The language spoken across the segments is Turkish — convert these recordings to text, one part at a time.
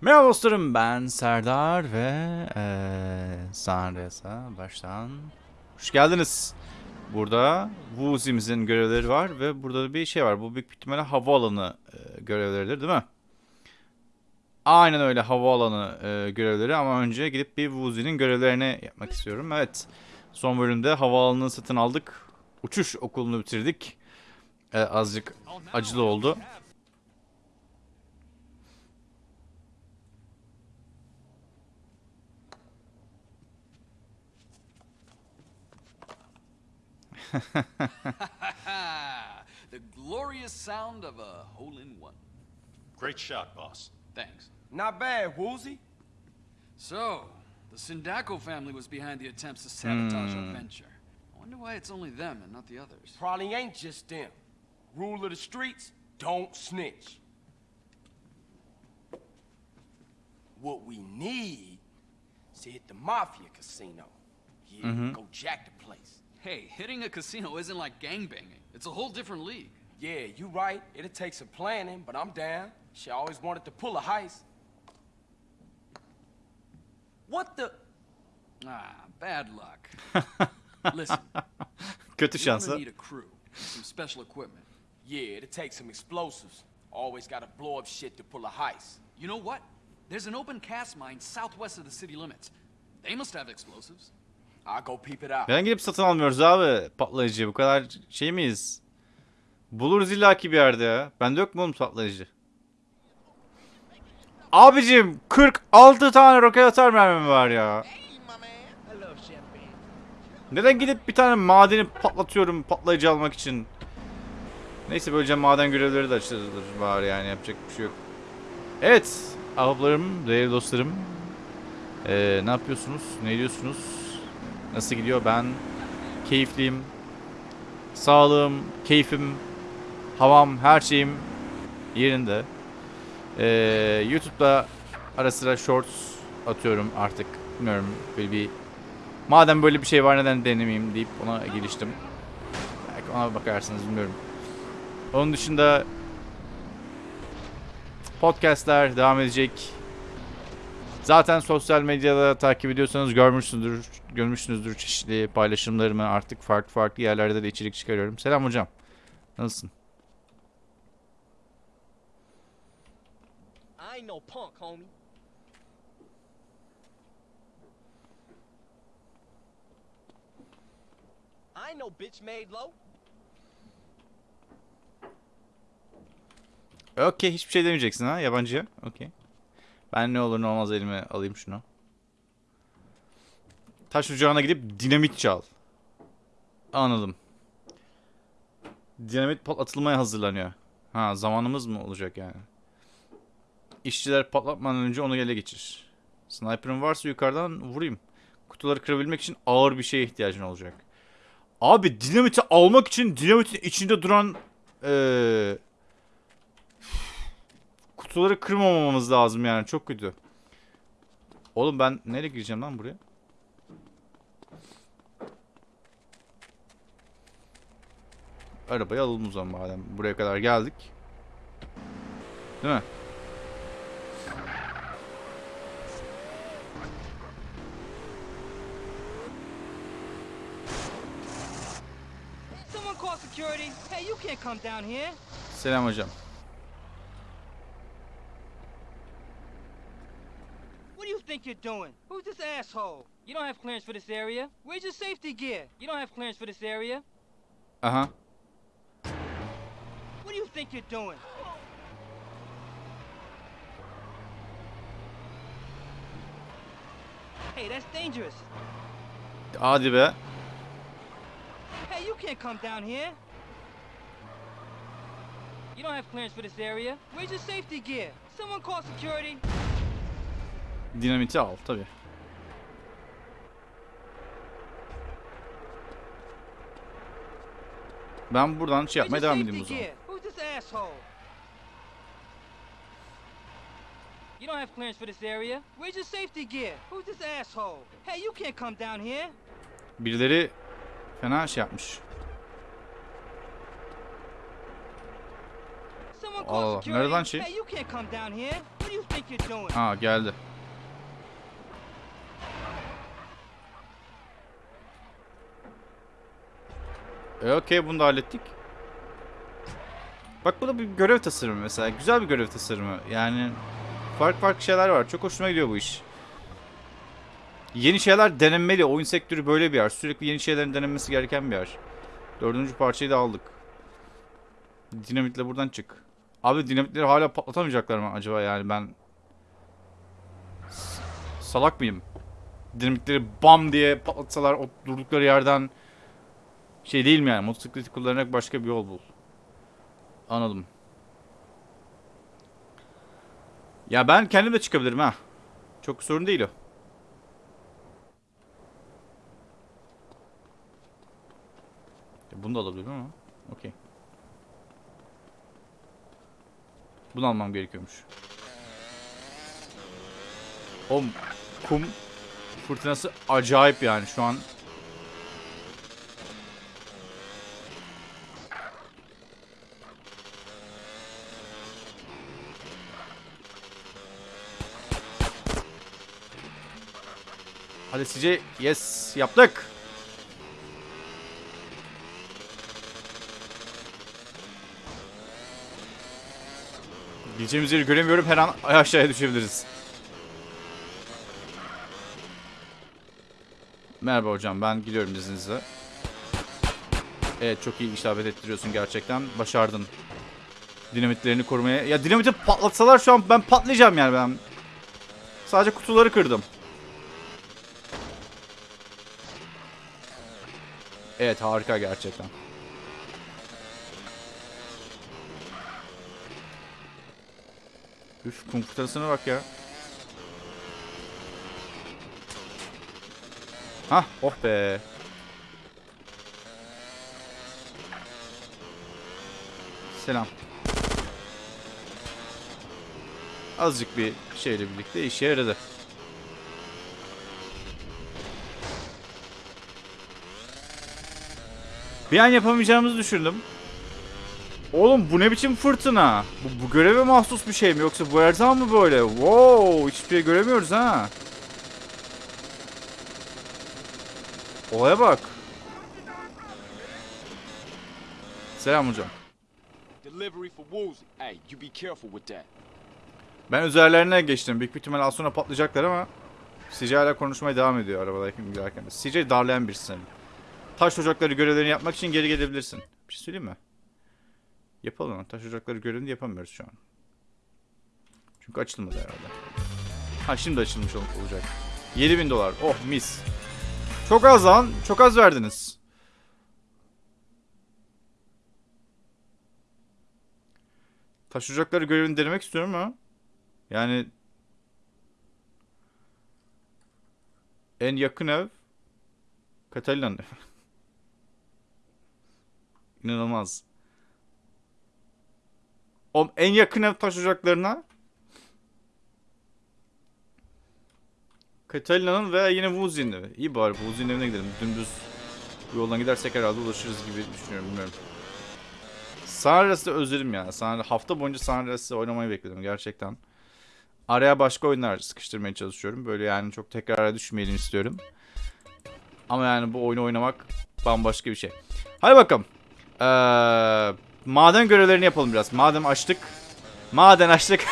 Merhaba dostlarım ben Serdar ve eee Sanresa baştan hoş geldiniz. Burada Wuzi'mizin görevleri var ve burada bir şey var. Bu büyük ihtimalle havaalanı eee, görevleridir değil mi? Aynen öyle havaalanı eee, görevleri ama önce gidip bir Wuzi'nin görevlerini yapmak istiyorum. Evet son bölümde havaalanını satın aldık. Uçuş okulunu bitirdik. Eee, azıcık acılı oldu. the glorious sound of a hole in one. Great shot, boss. Thanks. Not bad, Woolsey. So, the Sindaco family was behind the attempts to sabotage Hmm. our venture. I wonder why it's only them and not the others. Probably ain't just them. Rule of the streets, don't snitch. What we need is to hit the Mafia casino. Yeah, go jack the place. Hey, hitting a casino isn't like gangbanging. It's a whole different league. Yeah, you right. It'll take some planning, but I'm down. She always wanted to pull a heist. What the? Ah, bad luck. Listen, Kötü you're şansı. gonna need a crew, some special equipment. Yeah, it'll take some explosives. Always gotta blow up shit to pull a heist. You know what? There's an open cast mine southwest of the city limits. They must have explosives. Neden gidip satın almıyoruz abi patlayıcı? Bu kadar şey miyiz? Buluruz illaki bir yerde ya. Bende yok mu oğlum patlayıcı? Abicim 46 tane roket atar mermim var ya. Neden gidip bir tane madeni patlatıyorum patlayıcı almak için? Neyse böylece maden görevleri de açılır var yani yapacak bir şey yok. Evet ahbaplarım, değerli dostlarım. Ee, ne yapıyorsunuz? Ne diyorsunuz? Nasıl gidiyor? Ben keyifliyim. Sağlığım, keyfim, havam, her şeyim yerinde. Ee, YouTube'da ara sıra shorts atıyorum artık. Bilmiyorum böyle bir madem böyle bir şey var neden denemeyeyim deyip ona geliştim. Belki ona bakarsınız bilmiyorum. Onun dışında podcastler devam edecek. Zaten sosyal medyada takip ediyorsanız görmüşsünüzdür, görmüşsünüzdür çeşitli paylaşımlarımı artık farklı farklı yerlerde de içerik çıkarıyorum. Selam hocam. Nasılsın? I ain't no punk, homie. I ain't no bitch made low. Okey hiçbir şey demeyeceksin ha yabancıya. Okey. Ben ne olur ne olmaz elime alayım şunu. Taş ocağına gidip dinamit çal. Anladım. Dinamit patlatılmaya hazırlanıyor. Ha zamanımız mı olacak yani? İşçiler patlatmadan önce onu ele geçir. Sniper'ın varsa yukarıdan vurayım. Kutuları kırabilmek için ağır bir şeye ihtiyacın olacak. Abi dinamiti almak için dinamitin içinde duran eee kutuları kırmamamamız lazım yani çok kötü. Oğlum ben nereye gireceğim lan buraya? Arabayı alalım o zaman madem buraya kadar geldik. Değil mi? Someone call think you're doing? Who's this asshole? You don't have clearance for this area. Where's your safety gear? You don't have clearance for this area. Uh-huh. What do you think you're doing? Hey, that's dangerous. Hadi be. Hey, you can't come down here. You don't have clearance for this area. Where's your safety gear? Someone call security. Dinamiti al tabi. Ben buradan şey yapmaya devam edeyim o zaman. gear? Who's this asshole? You don't have clearance for this area. Where's your safety gear? Who's this asshole? Hey, you can't come down here. Birileri fena şey yapmış. Allah nereden şey? Hey, you can't come down here. What do you think you're doing? Ha geldi. E okey bunu da hallettik. Bak bu da bir görev tasarımı mesela. Güzel bir görev tasarımı. Yani farklı farklı şeyler var. Çok hoşuma gidiyor bu iş. Yeni şeyler denenmeli. Oyun sektörü böyle bir yer. Sürekli yeni şeylerin denenmesi gereken bir yer. Dördüncü parçayı da aldık. Dinamitle buradan çık. Abi dinamitleri hala patlatamayacaklar mı acaba yani ben salak mıyım? Dinamitleri bam diye patlatsalar o durdukları yerden şey değil mi yani motosikleti kullanarak başka bir yol bul. Anladım. Ya ben kendim de çıkabilirim ha. Çok sorun değil o. Bunu da alabilirim ama. Okey. Bunu almam gerekiyormuş. O kum fırtınası acayip yani şu an. Hadi CJ yes yaptık. Gideceğimiz yeri göremiyorum her an aşağıya düşebiliriz. Merhaba hocam ben gidiyorum izninizle. Evet çok iyi işaret ettiriyorsun gerçekten. Başardın. Dinamitlerini korumaya. Ya dinamiti patlatsalar şu an ben patlayacağım yani ben. Sadece kutuları kırdım. Evet harika gerçekten. Üf kum fırtınasına bak ya. Hah oh be. Selam. Azıcık bir şeyle birlikte işe yaradı. Bir an yapamayacağımızı düşündüm. Oğlum bu ne biçim fırtına? Bu, bu göreve mahsus bir şey mi yoksa bu her zaman mı böyle? Wow, hiçbir şey göremiyoruz ha. Olaya bak. Selam hocam. Ben üzerlerine geçtim. Büyük bir ihtimal az sonra patlayacaklar ama CJ hala konuşmaya devam ediyor arabadayken giderken. CJ darlayan senin. Taş ocakları görevlerini yapmak için geri gelebilirsin. Bir şey söyleyeyim mi? Yapalım taş ocakları görevini yapamıyoruz şu an. Çünkü açılmadı herhalde. Ha şimdi açılmış ol- olacak. 7000 dolar. Oh mis. Çok az lan. Çok az verdiniz. Taş ocakları görevini denemek istiyorum ama yani en yakın ev evi. İnanılmaz. O en yakın ev taş ocaklarına Catalina'nın veya yine Wuzi'nin evi. İyi bari Wuzi'nin evine gidelim. Dümdüz bu yoldan gidersek herhalde ulaşırız gibi düşünüyorum. Bilmiyorum. Sanres'i özledim ya. San hafta boyunca Sanres'i oynamayı bekledim gerçekten. Araya başka oyunlar sıkıştırmaya çalışıyorum. Böyle yani çok tekrara düşmeyelim istiyorum. Ama yani bu oyunu oynamak bambaşka bir şey. Hadi bakalım. Ee, maden görevlerini yapalım biraz. Madem açtık. Maden açtık.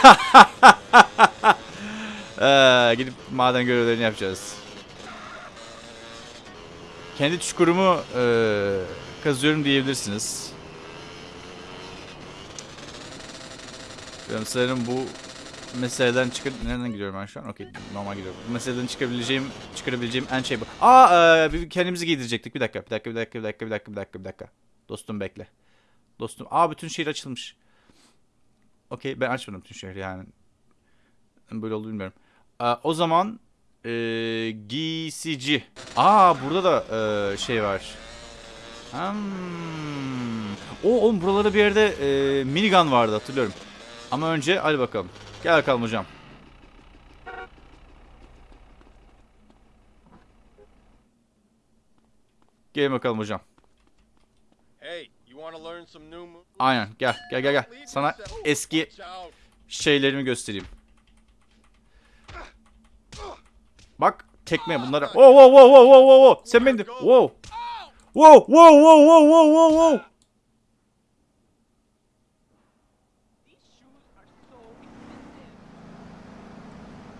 ee, gidip maden görevlerini yapacağız. Kendi çukurumu ee, kazıyorum diyebilirsiniz. Ben sanırım bu meseleden çıkar... Nereden gidiyorum ben şu an? Okey normal gidiyorum. Bu meseleden çıkabileceğim, çıkarabileceğim en şey bu. Aa e, kendimizi giydirecektik. Bir dakika, bir dakika, bir dakika, bir dakika, bir dakika, bir dakika, bir dakika. Dostum bekle. Dostum. Aa bütün şehir açılmış. Okey ben açmadım bütün şehri yani. Böyle oldu bilmiyorum. Aa, o zaman e, giysici. Aa burada da e, şey var. Hmm. O oğlum buralarda bir yerde e, minigun vardı hatırlıyorum. Ama önce hadi bakalım. Gel bakalım hocam. Gelin bakalım hocam. Aynen gel gel gel gel. Sana eski şeylerimi göstereyim. Bak tekme bunlara. Wow wow wow wow wow wow wow. Sen beni. Wow. Wow wow wow wow wow wow wow.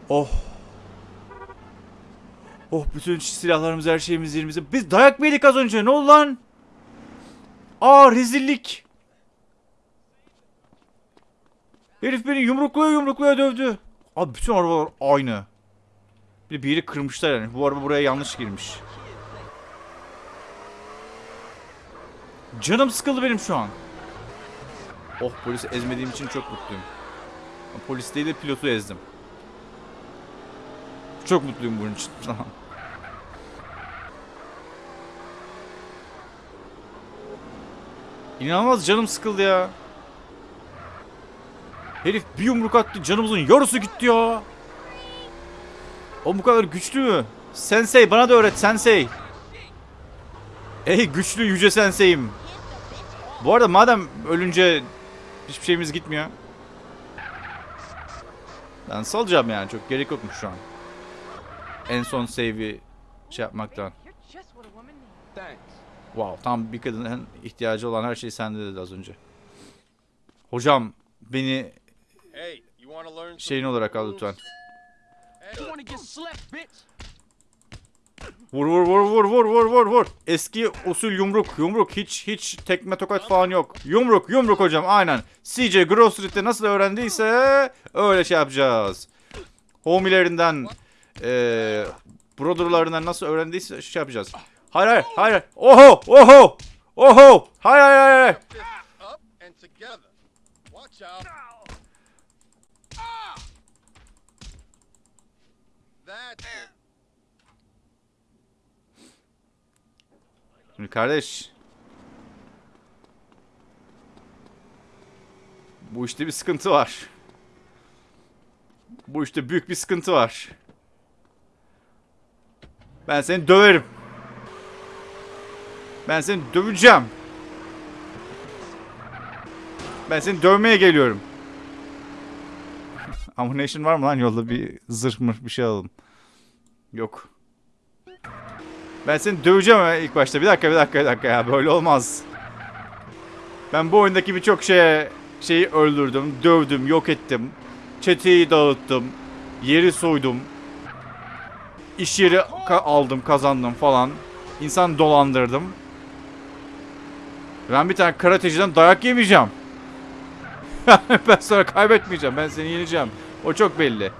Oh. Oh bütün silahlarımız her şeyimiz yerimizde. Biz dayak mı yedik az önce? Ne oldu lan? Aa rezillik. Herif beni yumrukluya yumrukluya dövdü. Abi bütün arabalar aynı. Bir bir yeri kırmışlar yani. Bu araba buraya yanlış girmiş. Canım sıkıldı benim şu an. Oh polisi ezmediğim için çok mutluyum. Polis değil de pilotu ezdim. Çok mutluyum bunun için. İnanılmaz canım sıkıldı ya. Herif bir yumruk attı canımızın yarısı gitti ya. O bu kadar güçlü mü? Sensei bana da öğret sensei. Ey güçlü yüce sensei'im. Bu arada madem ölünce hiçbir şeyimiz gitmiyor. Ben salacağım yani çok gerek yokmuş şu an. En son save'i şey yapmaktan. Thanks. Wow tam bir kadının ihtiyacı olan her şey sende dedi az önce. Hocam beni şeyin olarak al lütfen. Vur vur vur vur vur vur vur vur. Eski usul yumruk yumruk hiç hiç tekme tokat falan yok. Yumruk yumruk hocam aynen. CJ Grove Street'te nasıl öğrendiyse öyle şey yapacağız. Homilerinden eee brotherlarından nasıl öğrendiyse şey yapacağız. Hayır hayır hayır. Oho oho oho. Hayır hayır hayır. Şimdi kardeş. Bu işte bir sıkıntı var. Bu işte büyük bir sıkıntı var. Ben seni döverim. Ben seni döveceğim. Ben seni dövmeye geliyorum. Ammunition var mı lan yolda bir zırh mır bir şey alalım. Yok. Ben seni döveceğim ilk başta. Bir dakika bir dakika bir dakika ya böyle olmaz. Ben bu oyundaki birçok şeye şeyi öldürdüm, dövdüm, yok ettim. Çeteyi dağıttım. Yeri soydum. İş yeri ka- aldım, kazandım falan. İnsan dolandırdım. Ben bir tane karateciden dayak yemeyeceğim. ben sonra kaybetmeyeceğim. Ben seni yeneceğim. O çok belli.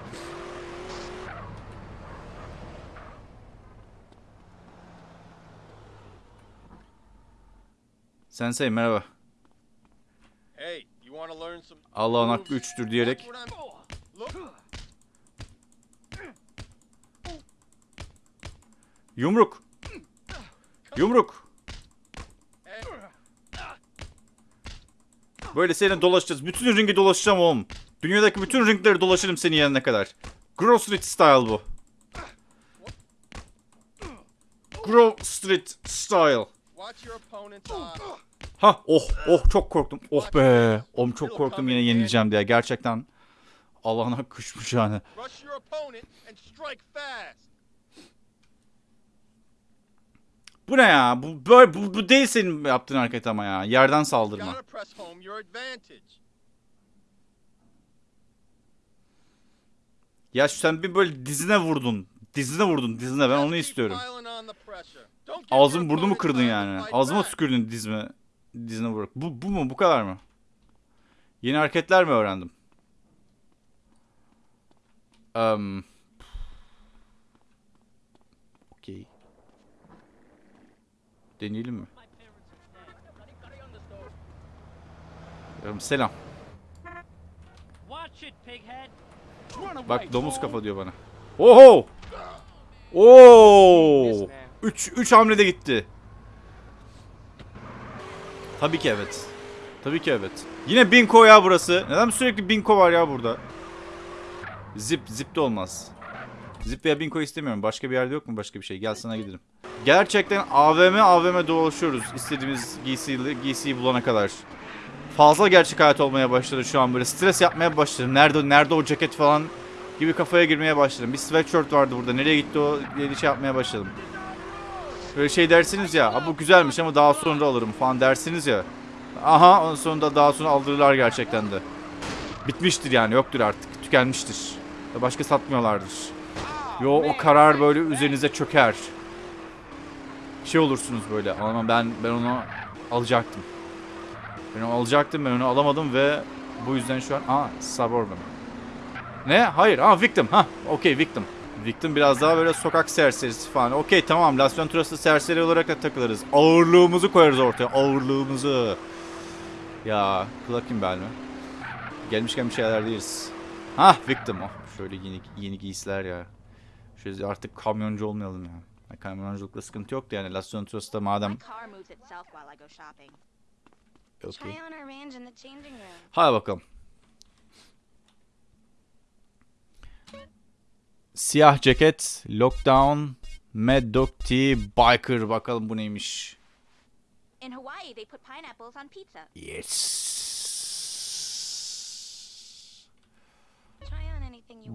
Sensei merhaba. Allah'ın hakkı üçtür diyerek yumruk. Yumruk. Böyle seninle dolaşacağız. Bütün ringi dolaşacağım oğlum. Dünyadaki bütün ringleri dolaşırım senin yanına kadar. Grove Street style bu. Grove Street style. Ha oh oh çok korktum. Oh be. Oğlum çok korktum yine yenileceğim diye. Gerçekten Allah'ın hakkı üçmüş yani. Bu ne ya? Bu böyle bu, bu değil senin yaptığın hareket ama ya. Yerden saldırma. Ya sen bir böyle dizine vurdun. Dizine vurdun dizine ben onu istiyorum. piling on the pressure. Don't give Ağzım your burnumu kırdın yani. Ağzıma tükürdün dizime. Dizine vurup. Bu, bu mu? Bu kadar mı? Yeni hareketler mi öğrendim? Um, Okey. Deneyelim mi? Yarım selam. Bak domuz kafa diyor bana. Oho! Oo! 3 3 hamlede gitti. Tabii ki evet. Tabii ki evet. Yine Binko ya burası. Neden sürekli Binko var ya burada? Zip, zip de olmaz. Zip veya Binko istemiyorum. Başka bir yerde yok mu başka bir şey? Gel sana gidelim. Gerçekten AVM AVM dolaşıyoruz. İstediğimiz giysiyi, giysiyi bulana kadar. Fazla gerçek hayat olmaya başladı şu an böyle. Stres yapmaya başladım. Nerede nerede o ceket falan gibi kafaya girmeye başladım. Bir sweatshirt vardı burada. Nereye gitti o diye şey yapmaya başladım. Böyle şey dersiniz ya. "Aa, bu güzelmiş ama daha sonra alırım falan dersiniz ya. Aha ondan sonra daha sonra aldırırlar gerçekten de. Bitmiştir yani yoktur artık. Tükenmiştir. Başka satmıyorlardır. Yo o karar böyle üzerinize çöker. Şey olursunuz böyle. Ama ben ben onu alacaktım. Ben onu alacaktım ben onu alamadım ve bu yüzden şu an aa Suburban. Ne? Hayır. Aa Victim. Ha, okey Victim. Victim biraz daha böyle sokak serserisi falan. Okey tamam. Las Venturas'ta serseri olarak da takılırız. Ağırlığımızı koyarız ortaya. Ağırlığımızı. Ya Clucking Bell mi? Gelmişken bir şeyler değiliz. Ha Victim. Oh, şöyle yeni, yeni giysiler ya. Şöyle artık kamyoncu olmayalım ya. Yani Kamyonculukla sıkıntı yoktu yani. Las Venturas'ta madem... Room. Hadi bakalım. Siyah ceket, lockdown, Mad Dog Tea, Biker. Bakalım bu neymiş. In Hawaii, they put pineapples on pizza. Yes.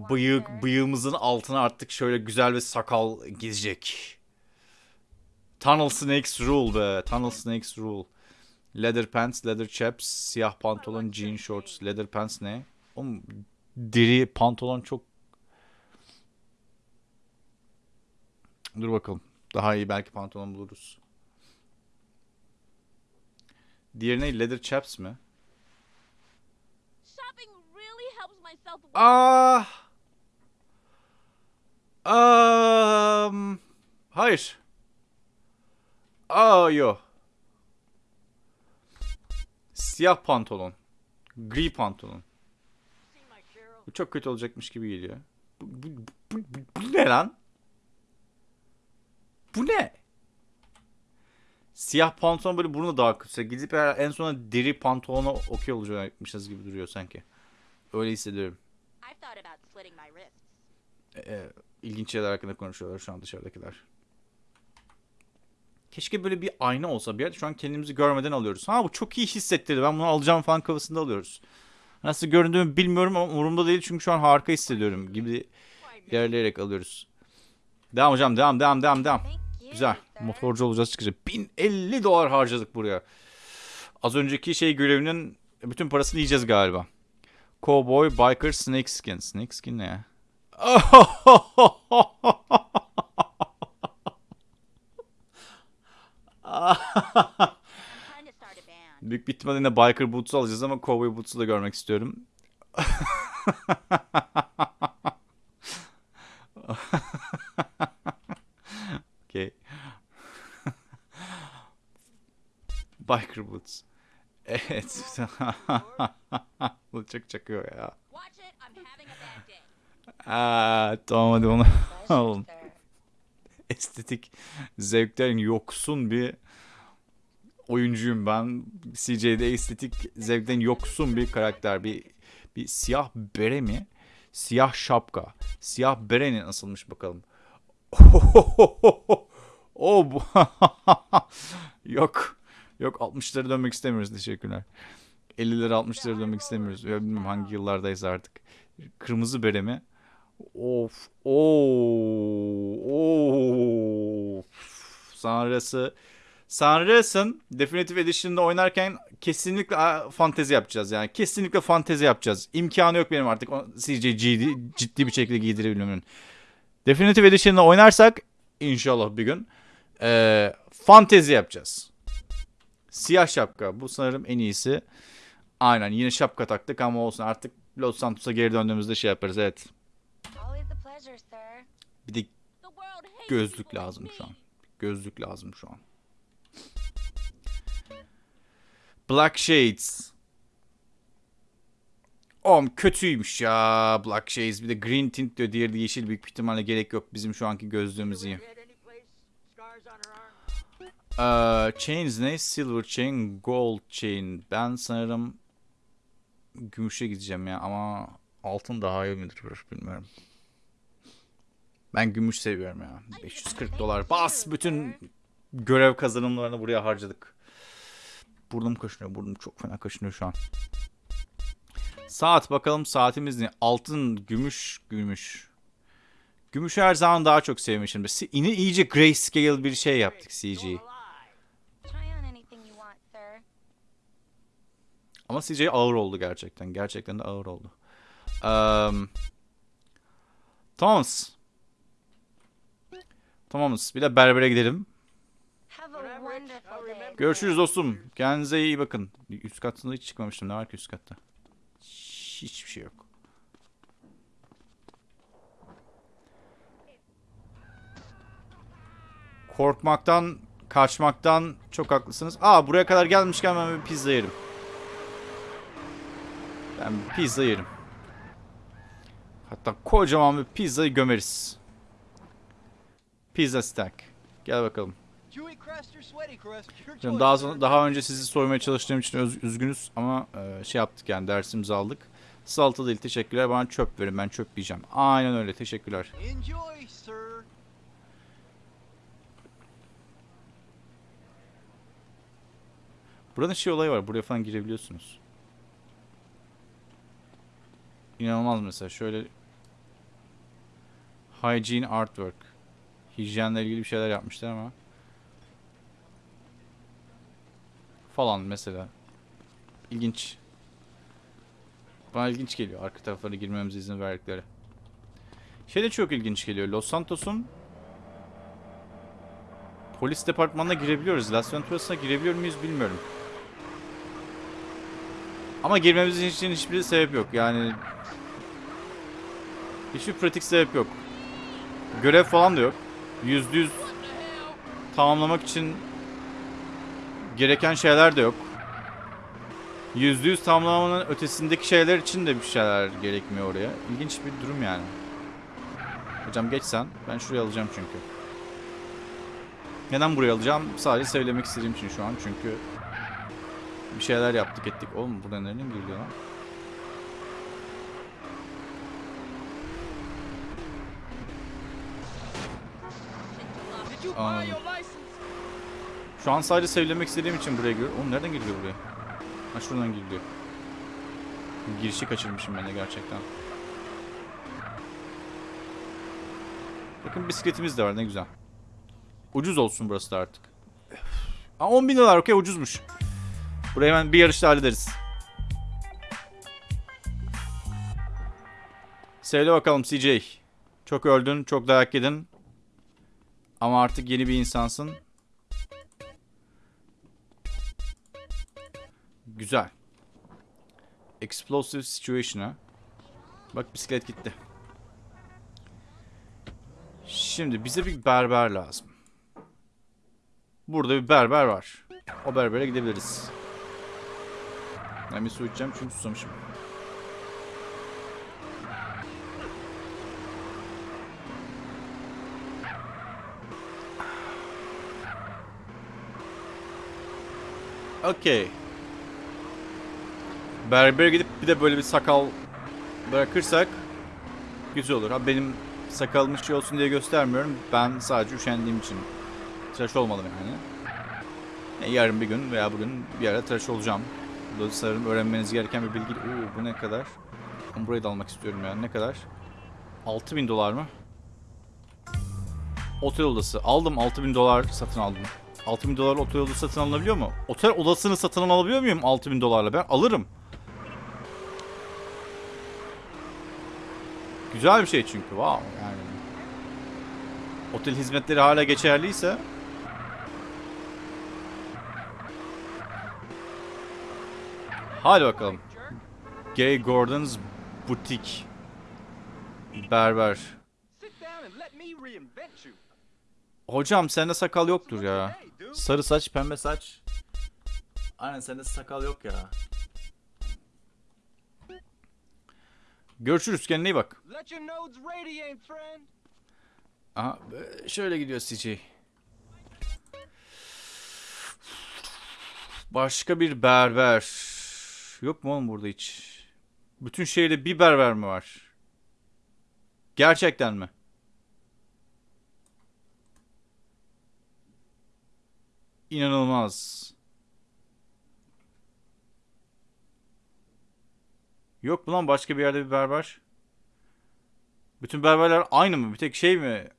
Bıyık, bıyığımızın altına artık şöyle güzel bir sakal gizecek. Tunnel Snakes Rule be. Tunnel Snakes Rule. Leather pants, leather chaps, siyah pantolon, jean shorts. Leather pants ne? Oğlum deri pantolon çok... Dur bakalım. Daha iyi belki pantolon buluruz. Diğeri ne? Leather chaps mi? Ah. Um, hayır. Aa yo. Siyah pantolon. Gri pantolon. Bu çok kötü olacakmış gibi geliyor. Bu, bu, bu, bu, bu ne lan? Bu ne? Siyah pantolon böyle burnu daha kötü. Gidip en sona deri pantolona okey olacakmışız gibi duruyor sanki. Öyle hissediyorum. Ee, ilginç şeyler hakkında konuşuyorlar şu an dışarıdakiler. Keşke böyle bir ayna olsa bir yerde. Şu an kendimizi görmeden alıyoruz. Ha bu çok iyi hissettirdi. Ben bunu alacağım falan kafasında alıyoruz. Nasıl göründüğümü bilmiyorum ama umurumda değil. Çünkü şu an harika hissediyorum gibi ilerleyerek alıyoruz. Devam hocam devam devam devam devam. Güzel. Motorcu olacağız çıkacak. 1050 dolar harcadık buraya. Az önceki şey görevinin bütün parasını yiyeceğiz galiba. Cowboy, biker, snakeskin. Snakeskin ne ya? Büyük bir ihtimalle yine biker boots'u alacağız ama cowboy boots'u da görmek istiyorum. okay. biker boots. Evet. Bu çok çakıyor ya. Aa, tamam hadi onu alalım. Estetik zevkten yoksun bir oyuncuyum ben. CJ'de estetik zevkten yoksun bir karakter. Bir bir siyah bere mi? Siyah şapka. Siyah bere ne nasılmış bakalım. O bu. Yok. Yok 60'lara dönmek istemiyoruz. Teşekkürler. 50'lere 60'lara dönmek istemiyoruz. Ya bilmiyorum hangi yıllardayız artık. Kırmızı bere mi? Of. Oo. Of. Sanrısı. Sanrısın Definitive Edition'da oynarken kesinlikle fantezi yapacağız yani. Kesinlikle fantezi yapacağız. İmkanı yok benim artık o CJ ciddi, ciddi bir şekilde giydirebilmemin. Definitive Edition'da oynarsak inşallah bir gün eee, fantezi yapacağız. Siyah şapka. Bu sanırım en iyisi. Aynen yine şapka taktık ama olsun artık Los Santos'a geri döndüğümüzde şey yaparız evet. Bir de gözlük lazım şu an. Gözlük lazım şu an. Black Shades. Oğlum kötüymüş ya Black Shades. Bir de green tint diyor. Diğeri de yeşil. Büyük ihtimalle gerek yok. Bizim şu anki gözlüğümüz iyi. Ee, chains ne? Silver chain, gold chain. Ben sanırım gümüşe gideceğim ya ama altın daha iyi midir bilmiyorum. Ben gümüş seviyorum ya. 540 dolar. Bas bütün görev kazanımlarını buraya harcadık. Burnum kaşınıyor. Burnum çok fena kaşınıyor şu an. Saat bakalım saatimiz ne? Altın, gümüş, gümüş. Gümüşü her zaman daha çok sevmişim. Yine iyice grayscale bir şey yaptık CG. Try on anything you want, sir. Ama CG ağır oldu gerçekten. Gerçekten de ağır oldu. Um, Tamamız. Tamamız. Bir de berbere gidelim. Görüşürüz dostum. Kendinize iyi bakın. Üst katında hiç çıkmamıştım. Ne var ki üst katta? Hiçbir şey yok. Korkmaktan, kaçmaktan çok haklısınız. Aa buraya kadar gelmişken ben bir pizza yerim. Ben bir pizza yerim. Hatta kocaman bir pizzayı gömeriz. Pizza stack. Gel bakalım. Canım daha sonra daha önce sizi soymaya çalıştığım için öz- üzgünüz ama e, şey yaptık yani dersimizi aldık. Salata değil teşekkürler bana çöp verin ben çöp yiyeceğim. Aynen öyle teşekkürler. Enjoy, sir. Buranın şey olayı var buraya falan girebiliyorsunuz. İnanılmaz mesela şöyle Hygiene Artwork. Hijyenle ilgili bir şeyler yapmışlar ama. Falan mesela. İlginç. Bana ilginç geliyor arka taraflara girmemize izin verdikleri. Şey de çok ilginç geliyor. Los Santos'un polis departmanına girebiliyoruz. Las Venturas'a girebiliyor muyuz bilmiyorum. Ama girmemiz için hiçbir sebep yok. Yani hiçbir pratik sebep yok. Görev falan da yok. Yüzde yüz tamamlamak için gereken şeyler de yok. Yüzde yüz tamamlamanın ötesindeki şeyler için de bir şeyler gerekmiyor oraya. İlginç bir durum yani. Hocam geç sen. Ben şuraya alacağım çünkü. Neden buraya alacağım? Sadece söylemek istediğim için şu an çünkü bir şeyler yaptık ettik. Oğlum burada nereden giriliyor lan? License? Şu an sadece sevlemek istediğim için buraya giriyorum. Oğlum nereden giriliyor buraya? Ha şuradan giriliyor. Girişi kaçırmışım ben de gerçekten. Bakın bisikletimiz de var ne güzel. Ucuz olsun burası da artık. Aa 10 bin dolar okey ucuzmuş. Burayı hemen bir yarışta hallederiz. Söyle bakalım CJ. Çok öldün, çok dayak yedin. Ama artık yeni bir insansın. Güzel. Explosive situation'a. Bak bisiklet gitti. Şimdi bize bir berber lazım. Burada bir berber var. O berbere gidebiliriz. Ben bir su içeceğim çünkü susamışım. Okey. Berbere gidip bir de böyle bir sakal bırakırsak güzel olur. Ha benim sakalım şey olsun diye göstermiyorum. Ben sadece üşendiğim için tıraş olmadım yani. E, yarın bir gün veya bugün bir ara tıraş olacağım. Bu sanırım öğrenmeniz gereken bir bilgi. Oo bu ne kadar? Ben burayı da almak istiyorum yani. Ne kadar? 6000 dolar mı? Otel odası. Aldım 6000 dolar satın aldım. 6000 dolar otel odası satın alınabiliyor mu? Otel odasını satın alabiliyor muyum 6000 dolarla? Ben alırım. Güzel bir şey çünkü. Wow yani. Otel hizmetleri hala geçerliyse Hadi bakalım. Gay Gordon's Boutique. Berber. Hocam sende sakal yoktur ya. Sarı saç, pembe saç. Aynen sende sakal yok ya. Görüşürüz kendine iyi bak. Aha şöyle gidiyor CJ. Başka bir berber. Yok mu oğlum burada hiç? Bütün şehirde bir berber mi var? Gerçekten mi? İnanılmaz. Yok mu lan başka bir yerde bir berber? Bütün berberler aynı mı? Bir tek şey mi?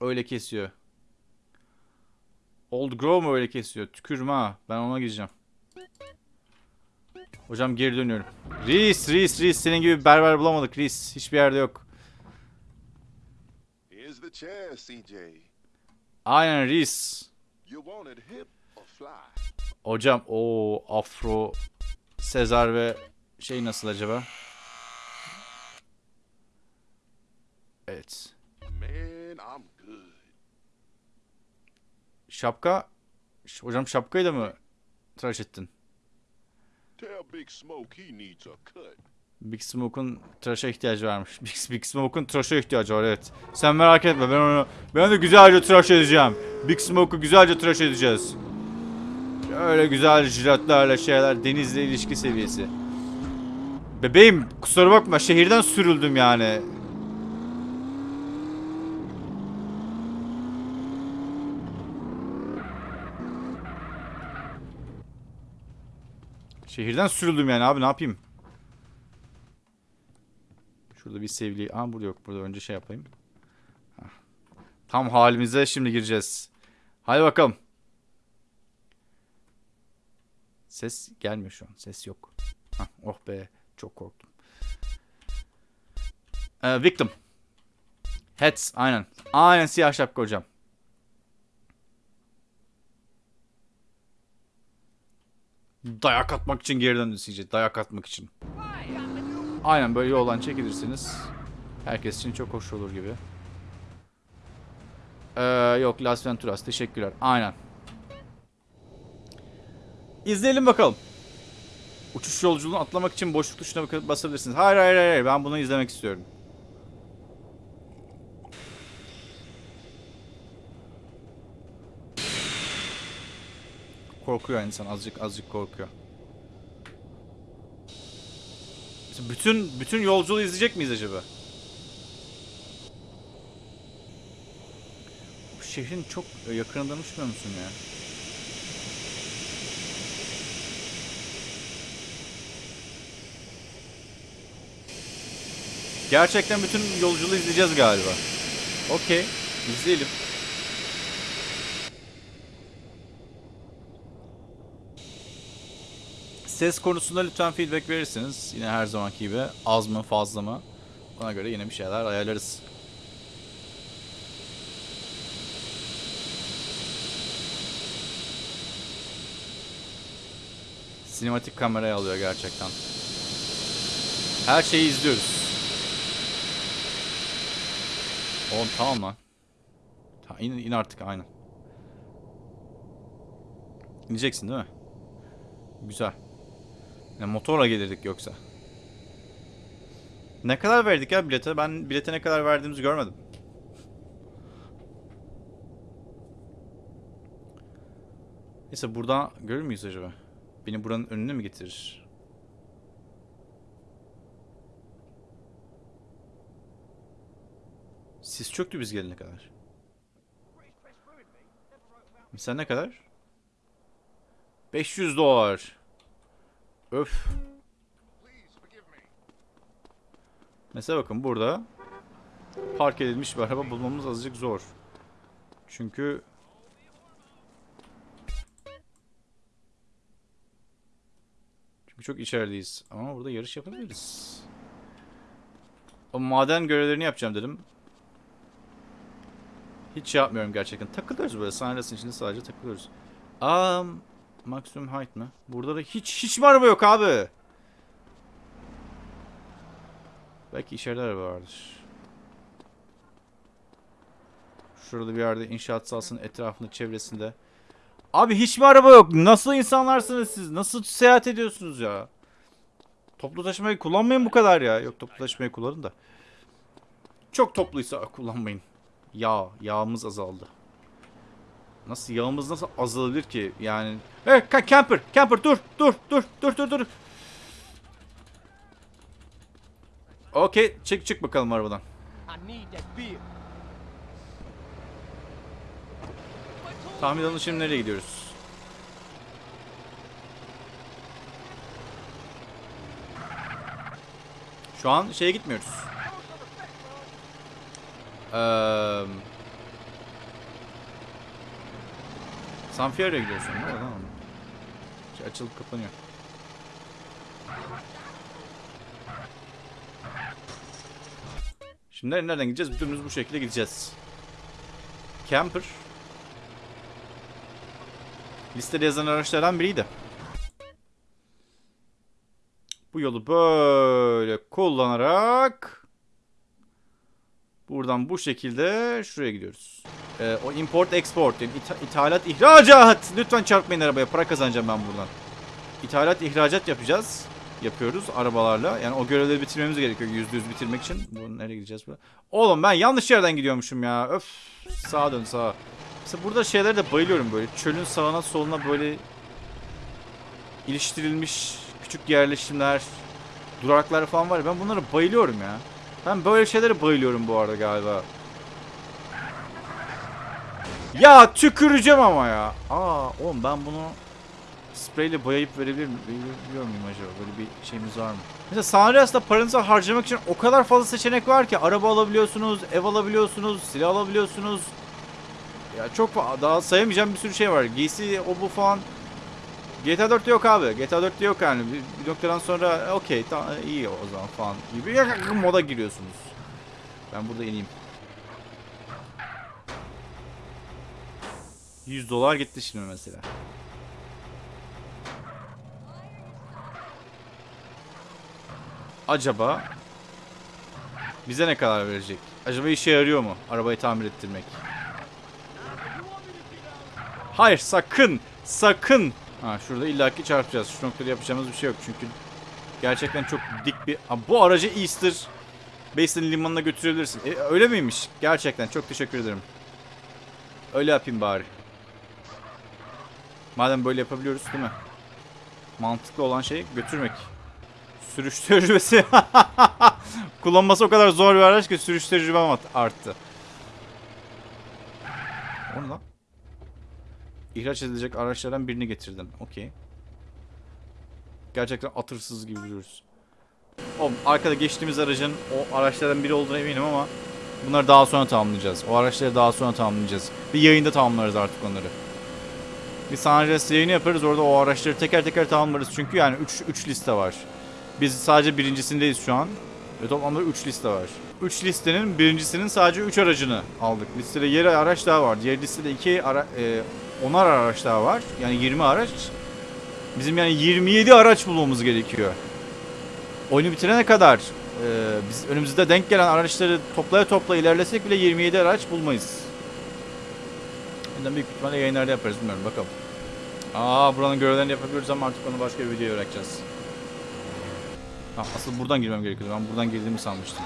Öyle kesiyor. Old Grove mu öyle kesiyor? Tükürme ha. Ben ona gideceğim. Hocam geri dönüyorum. Reis, Reis, Reis. Senin gibi berber bulamadık Reis. Hiçbir yerde yok. Aynen Reis. Hocam o Afro Sezar ve şey nasıl acaba? Evet. Şapka. Hocam şapkayı da mı tıraş ettin? Tell Big Smoke he needs a cut. Big Smoke'un tıraşa ihtiyacı varmış. Big, Big Smoke'un tıraşa ihtiyacı var evet. Sen merak etme ben onu ben de güzelce tıraş edeceğim. Big Smoke'u güzelce tıraş edeceğiz. Öyle güzel jiletlerle şeyler denizle ilişki seviyesi. Bebeğim kusura bakma şehirden sürüldüm yani. Şehirden sürüldüm yani abi ne yapayım? Şurada bir sevgili... Aa burada yok. Burada önce şey yapayım. Tam halimize şimdi gireceğiz. Hadi bakalım. Ses gelmiyor şu an. Ses yok. Hah, oh be. Çok korktum. Ee, victim. Heads. Aynen. Aynen siyah şapka hocam. Dayak atmak için geri döndü CJ. Dayak atmak için. Aynen böyle yoldan çekilirsiniz. Herkes için çok hoş olur gibi. Ee, yok Las Venturas teşekkürler. Aynen. İzleyelim bakalım. Uçuş yolculuğunu atlamak için boşluk tuşuna basabilirsiniz. Hayır hayır hayır ben bunu izlemek istiyorum. Korkuyor insan azıcık azıcık korkuyor. Bütün bütün yolculuğu izleyecek miyiz acaba? Bu şehrin çok yakınından uçmuyor musun ya? Gerçekten bütün yolculuğu izleyeceğiz galiba. Okey. izleyelim. Ses konusunda lütfen feedback verirsiniz. Yine her zamanki gibi az mı fazla mı? Ona göre yine bir şeyler ayarlarız. Sinematik kameraya alıyor gerçekten. Her şeyi izliyoruz. Oğlum tamam lan. Ta, in, in artık aynen. İneceksin değil mi? Güzel. Ne motorla gelirdik yoksa. Ne kadar verdik ya bilete? Ben bilete ne kadar verdiğimizi görmedim. Neyse buradan görür müyüz acaba? Beni buranın önüne mi getirir? Sis çöktü biz gelene kadar. Sen ne kadar? 500 dolar. Öf. Mesela bakın burada park edilmiş bir araba bulmamız azıcık zor. Çünkü Çünkü çok içerideyiz. Ama burada yarış yapabiliriz. O maden görevlerini yapacağım dedim. Hiç şey yapmıyorum gerçekten. Takılıyoruz böyle sahnesinin içinde sadece takılıyoruz. Um, Maximum height mı? Burada da hiç hiç mi araba yok abi? Belki içeride araba vardır. Şurada bir yerde inşaat sahasının etrafında çevresinde. Abi hiç mi araba yok? Nasıl insanlarsınız siz? Nasıl seyahat ediyorsunuz ya? Toplu taşımayı kullanmayın bu kadar ya. Yok toplu taşımayı kullanın da. Çok topluysa kullanmayın. Yağ, yağımız azaldı. Nasıl yağımız nasıl azalabilir ki? Yani Hey camper, camper dur, dur, dur, dur, dur, dur. Okey, çık çık bakalım arabadan. Tahmin edin şimdi nereye gidiyoruz? Şu an şeye gitmiyoruz. Eee... San Fierro'ya gidiyorsun değil mi? Tamam. Şey açılıp kapanıyor. Şimdi nereden gideceğiz? Dümdüz bu şekilde gideceğiz. Camper. Listede yazan araçlardan biriydi. Bu yolu böyle kullanarak buradan bu şekilde şuraya gidiyoruz. Ee, o import export yani itha- ithalat ihracat. Lütfen çarpmayın arabaya. Para kazanacağım ben buradan. İthalat ihracat yapacağız. Yapıyoruz arabalarla. Yani o görevleri bitirmemiz gerekiyor yüzde yüz bitirmek için. Bu nereye gideceğiz bu? Oğlum ben yanlış yerden gidiyormuşum ya. Öf. Sağa dön sağa. Mesela burada şeylere de bayılıyorum böyle. Çölün sağına soluna böyle iliştirilmiş küçük yerleşimler, duraklar falan var ben bunlara bayılıyorum ya. Ben böyle şeylere bayılıyorum bu arada galiba. Ya tüküreceğim ama ya. Aa oğlum ben bunu spreyle boyayıp verebilir miyim? Verebiliyor muyum acaba? Böyle bir şeyimiz var mı? Mesela San Andreas'ta paranızı harcamak için o kadar fazla seçenek var ki. Araba alabiliyorsunuz, ev alabiliyorsunuz, silah alabiliyorsunuz. Ya çok daha sayamayacağım bir sürü şey var. Giysi o bu falan. GTA 4'te yok abi. GTA 4'te yok yani. Bir, bir noktadan sonra okey tamam iyi o zaman falan gibi moda giriyorsunuz. Ben burada ineyim. 100 dolar gitti şimdi mesela. Acaba bize ne kadar verecek? Acaba işe yarıyor mu arabayı tamir ettirmek? Hayır sakın sakın. Ha şurada illaki çarpacağız. Şu noktada yapacağımız bir şey yok çünkü gerçekten çok dik bir. Ha, bu aracı Easter Basin limanına götürebilirsin. E, öyle miymiş? Gerçekten çok teşekkür ederim. Öyle yapayım bari. Madem böyle yapabiliyoruz değil mi? Mantıklı olan şey götürmek. Sürüş tecrübesi. Kullanması o kadar zor bir araç ki sürüş tecrübem arttı. O ne lan? İhraç edilecek araçlardan birini getirdin. Okey. Gerçekten atırsız gibi duruyoruz. O arkada geçtiğimiz aracın o araçlardan biri olduğuna eminim ama bunları daha sonra tamamlayacağız. O araçları daha sonra tamamlayacağız. Bir yayında tamamlarız artık onları. Bir San Andreas yayını yaparız. Orada o araçları teker teker tamamlarız. Çünkü yani 3 3 liste var. Biz sadece birincisindeyiz şu an. Ve toplamda 3 liste var. 3 listenin birincisinin sadece 3 aracını aldık. Listede yeri araç daha var. Diğer listede 2 ara, e, 10'ar araç daha var. Yani 20 araç. Bizim yani 27 araç bulmamız gerekiyor. Oyunu bitirene kadar e, biz önümüzde denk gelen araçları toplaya topla ilerlesek bile 27 araç bulmayız. Ondan büyük ihtimalle yayınlarda yaparız bilmiyorum bakalım. Aa buranın görevlerini yapabiliyoruz ama artık onu başka bir videoya bırakacağız. Ha, asıl buradan girmem gerekiyordu. Ben buradan girdiğimi sanmıştım.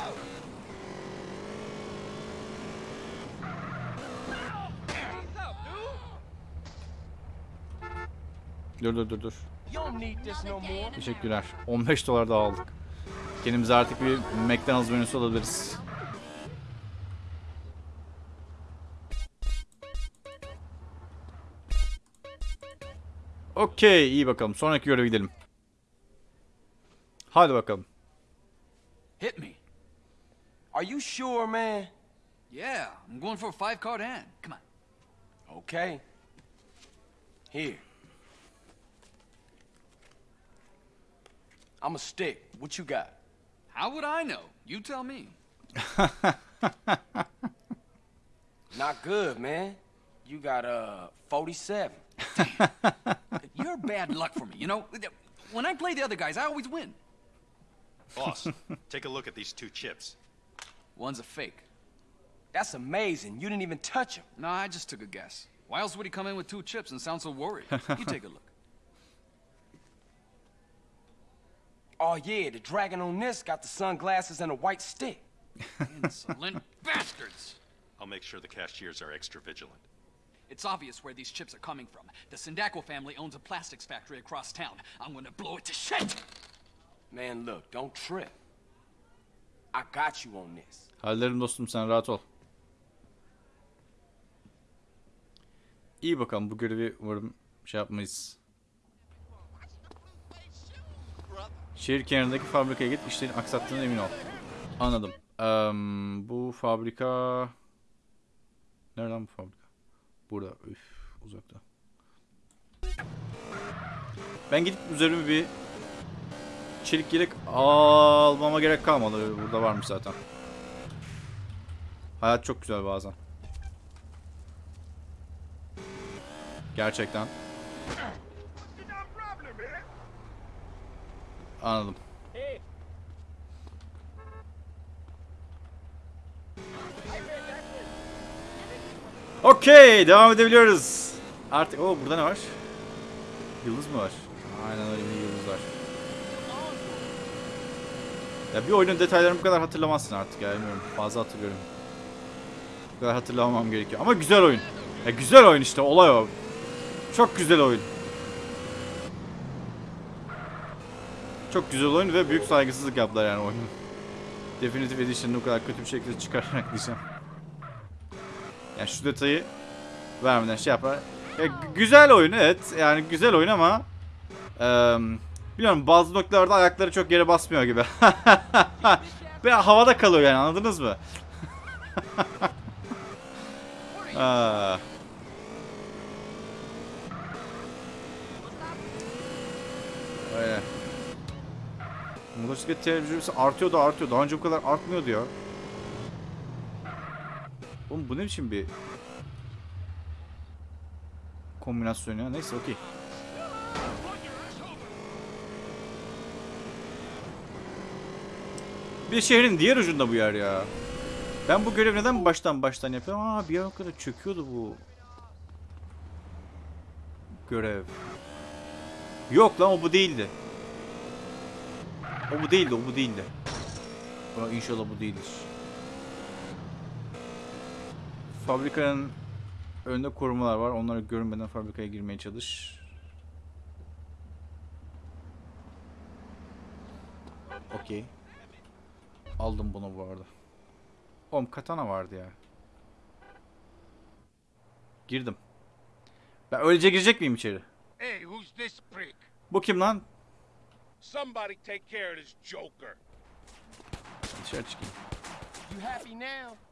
Dur dur dur dur. Teşekkürler. 15 dolar daha aldık. Kendimize artık bir McDonald's menüsü alabiliriz. Okey iyi bakalım. Sonraki göreve gidelim. Hadi bakalım. Hit me. Are you sure, man? Yeah, I'm going for a five card hand. Come on. Okay. Here. I'm a stick. What you got? How would I know? You tell me. Not good, man. You got uh 47. You're bad luck for me, you know? When I play the other guys, I always win. Boss, take a look at these two chips. One's a fake. That's amazing. You didn't even touch him. No, I just took a guess. Why else would he come in with two chips and sound so worried? you take a look. Oh yeah, the dragon on this got the sunglasses and a white stick. Insolent bastards! I'll make sure the cashiers are extra vigilant. It's obvious where these chips are coming from. The Sindako family owns a plastics factory across town. I'm gonna blow it to shit! Man, look, don't trip. I got you on this. Hallederim dostum sen rahat ol. İyi bakalım bu görevi umarım şey yapmayız. Şehir kenarındaki fabrikaya git işlerin aksattığına emin ol. Anladım. Eee, bu fabrika... Nereden bu fabrika? Burada. Üf, uzakta. Ben gidip üzerime bir çelik yelek almama gerek kalmadı. Burada varmış zaten. Hayat çok güzel bazen. Gerçekten. Anladım. Okey, devam edebiliyoruz. Artık o burada ne var? Yıldız mı var? Aynen öyle bir yıldız var. Ya bir oyunun detaylarını bu kadar hatırlamazsın artık ya bilmiyorum. Fazla hatırlıyorum. Bu kadar hatırlamam gerekiyor. Ama güzel oyun. Ya güzel oyun işte olay o. Çok güzel oyun. Çok güzel oyun ve büyük saygısızlık yaptılar yani oyunu. Definitive Edition'ı o kadar kötü bir şekilde çıkararak diyeceğim. Yani şu detayı vermeden şey yapar. Ya, g- güzel oyun evet. Yani güzel oyun ama eee bilmiyorum bazı noktalarda ayakları çok yere basmıyor gibi. Ve havada kalıyor yani anladınız mı? Aa. Öyle. Motosiklet tecrübesi artıyor da artıyor. Daha önce bu kadar artmıyordu ya. Oğlum bu ne biçim bir kombinasyon ya. Neyse okey. Bir şehrin diğer ucunda bu yer ya. Ben bu görevi neden baştan baştan yapıyorum? Aa bir ara kadar çöküyordu bu görev. Yok lan o bu değildi. O bu değildi, o bu değildi. İnşallah bu değildir. Fabrikanın önünde korumalar var. Onları görünmeden fabrikaya girmeye çalış. Okey. Aldım bunu bu arada. Oğlum katana vardı ya. Girdim. Ben öylece girecek miyim içeri? Hey, who's this prick? Bu kim lan? Somebody take care of this joker. Dışarı çıkayım. You happy now?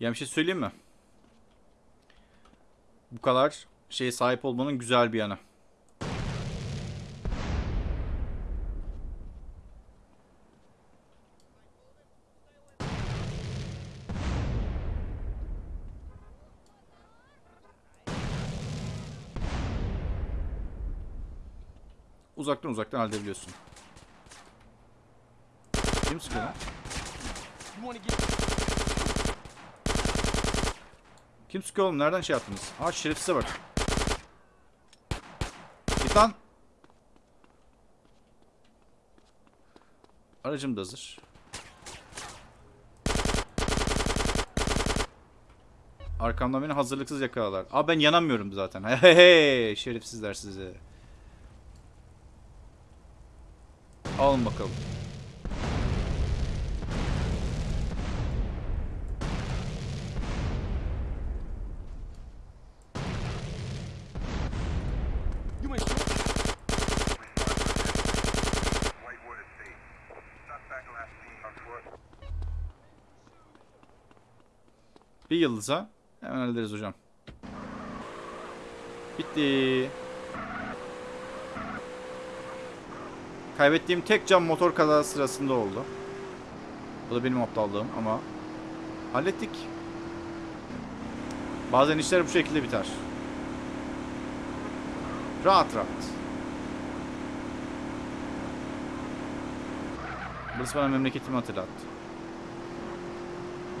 Ya bir şey söyleyeyim mi? Bu kadar şeye sahip olmanın güzel bir yanı. Uzaktan uzaktan halledebiliyorsun. Kim sıkıyor lan? Kim sıkıyor oğlum? Nereden şey yaptınız? Aa şerefsize bak. Git lan. Aracım da hazır. Arkamdan beni hazırlıksız yakaladılar. Aa ben yanamıyorum zaten. Hey hey şerefsizler sizi. Alın bakalım. Yıldıza hemen hallederiz hocam. Bitti. Kaybettiğim tek cam motor kazası sırasında oldu. Bu da benim aptallığım ama hallettik. Bazen işler bu şekilde biter. Rahat rahat. Burası bana memleketimi hatırlattı.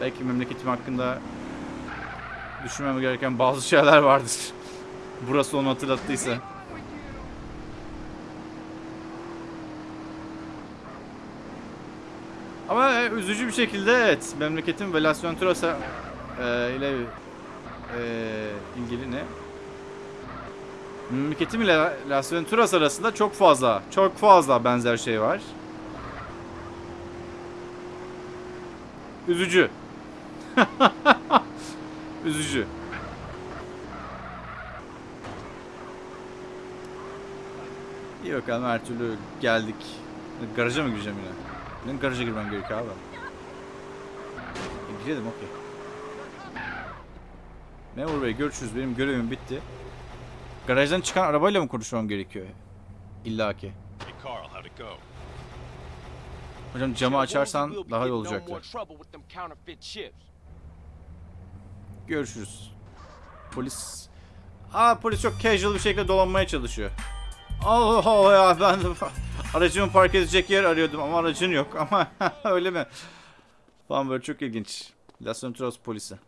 Belki memleketim hakkında düşünmem gereken bazı şeyler vardır. Burası onu hatırlattıysa. Ama e, üzücü bir şekilde evet memleketin Turasa e, ile e, ilgili ne? Memleketim ile Las arasında çok fazla, çok fazla benzer şey var. Üzücü. İyi bakalım her türlü geldik. Garaja mı gireceğim yine? Benim garaja girmem gerekiyor abi. E, girelim okey. Memur Bey görüşürüz. Benim görevim bitti. Garajdan çıkan arabayla mı konuşmam gerekiyor? İlla ki. Hocam camı açarsan daha iyi olacaktı. No more trouble with them counterfeit chips. Görüşürüz. Polis... Aa polis çok casual bir şekilde dolanmaya çalışıyor. Allah Allah ya ben aracımı park edecek yer arıyordum ama aracın yok ama öyle mi? Falan böyle çok ilginç. Las Venturas polisi.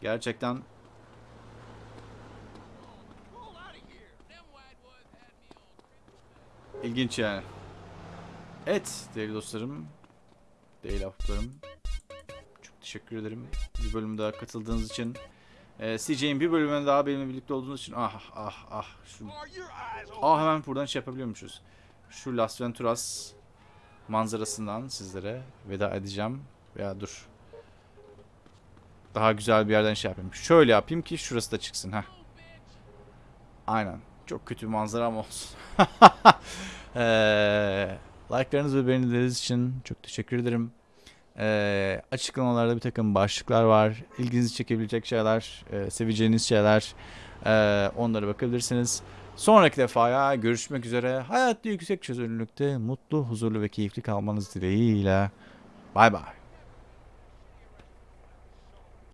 Gerçekten İlginç yani. Evet değerli dostlarım. Değerli ahbaplarım. Çok teşekkür ederim. Bir bölüm daha katıldığınız için. Ee, CJ'in bir bölümünde daha benimle birlikte olduğunuz için. Ah ah ah. Şu... Ah hemen buradan şey yapabiliyormuşuz. Şu Las Venturas manzarasından sizlere veda edeceğim. Veya dur. Daha güzel bir yerden şey yapayım. Şöyle yapayım ki şurası da çıksın. Heh. Aynen. Çok kötü bir manzaram olsun. Eee like'larınız ve beğenileriniz için çok teşekkür ederim. Eee, açıklamalarda bir takım başlıklar var. İlginizi çekebilecek şeyler, eee, seveceğiniz şeyler. Eee onlara bakabilirsiniz. Sonraki defaya görüşmek üzere. Hayatta yüksek çözünürlükte mutlu, huzurlu ve keyifli kalmanız dileğiyle. Bay bay.